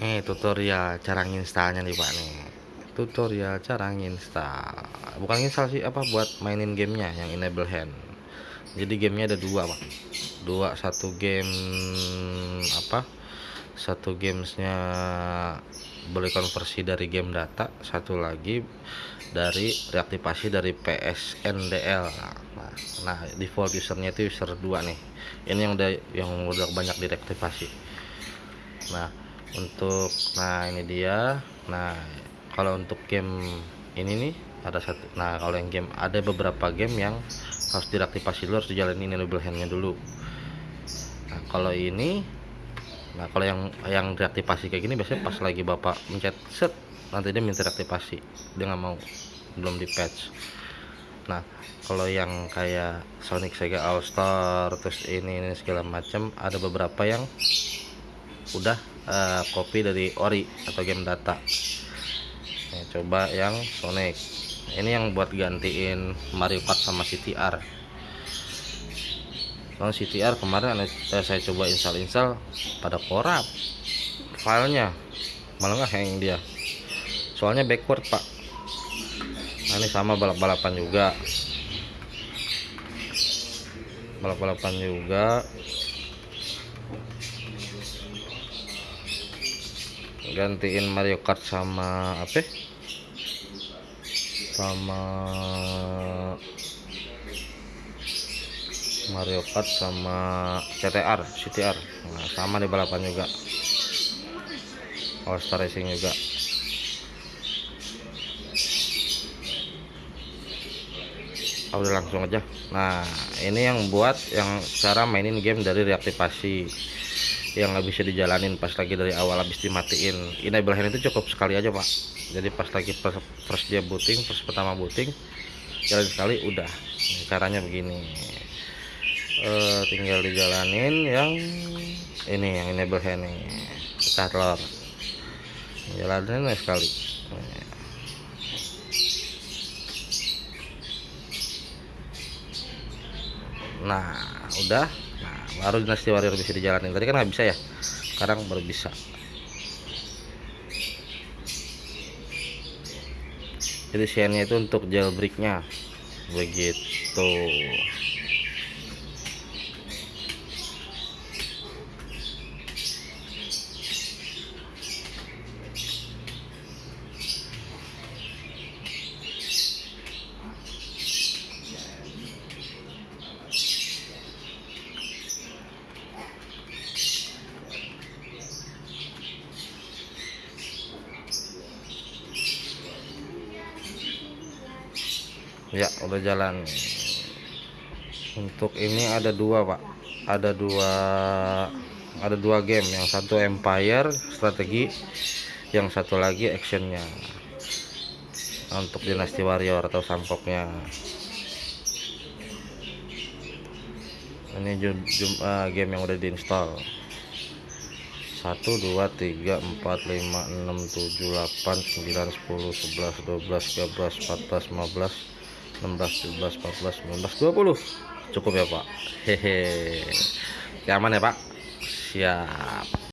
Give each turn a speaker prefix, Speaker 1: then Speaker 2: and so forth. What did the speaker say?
Speaker 1: Nih tutorial cara nginstalnya nih Pak nih. Tutorial cara nginstal. Bukan install sih apa buat mainin gamenya yang enable hand. Jadi gamenya ada dua Pak. Dua satu game apa? Satu gamesnya boleh konversi dari game data, satu lagi dari reaktivasi dari PSNDL. Nah, nah default usernya itu user 2 nih. Ini yang udah yang udah banyak direaktivasi. Nah, untuk nah ini dia. Nah kalau untuk game ini nih ada satu nah kalau yang game ada beberapa game yang harus diaktifasi dulu harus dijalanin enable handnya dulu. Nah kalau ini nah kalau yang yang diaktifasi kayak gini biasanya pas lagi bapak mencet set nanti dia minta reaktivasi dia nggak mau belum di patch. Nah kalau yang kayak Sonic Sega All Star terus ini ini segala macam ada beberapa yang udah uh, copy dari ori atau game data. Nah, coba yang Sonic. Ini yang buat gantiin Mario Kart sama CTR soalnya CTR kemarin eh, saya coba install-install pada korup filenya. Malah nggak hang dia. Soalnya backward pak. Nah ini sama balap-balapan juga. Balap-balapan juga gantiin Mario Kart sama apa? Sama Mario Kart sama CTR CTR nah, sama di balapan juga. All Star Racing juga. Oh, udah langsung aja. Nah ini yang buat yang cara mainin game dari reaktivasi yang nggak bisa dijalanin pas lagi dari awal habis dimatiin. Enable hand itu cukup sekali aja pak. Jadi pas lagi first, dia booting first pertama booting jalan sekali udah. Caranya begini. E, tinggal dijalanin yang ini yang enable hand nih telur. Jalanin sekali. Nah udah baru dinasti warrior bisa dijalanin. Tadi kan nggak bisa ya? Sekarang baru bisa. Jadi share itu untuk jailbreaknya. Begitu ya udah jalan. Untuk ini ada dua pak. Ada dua ada dua game. Yang satu Empire strategi. Yang satu lagi actionnya. Untuk dinasti warrior atau sampoknya ini jum, jum, uh, game yang udah diinstal 1 2 3 4 5 6 7 8 9 10 11 12 13 14 15 16 17 14 19 20 cukup ya pak. Hehe. Aman ya pak? Siap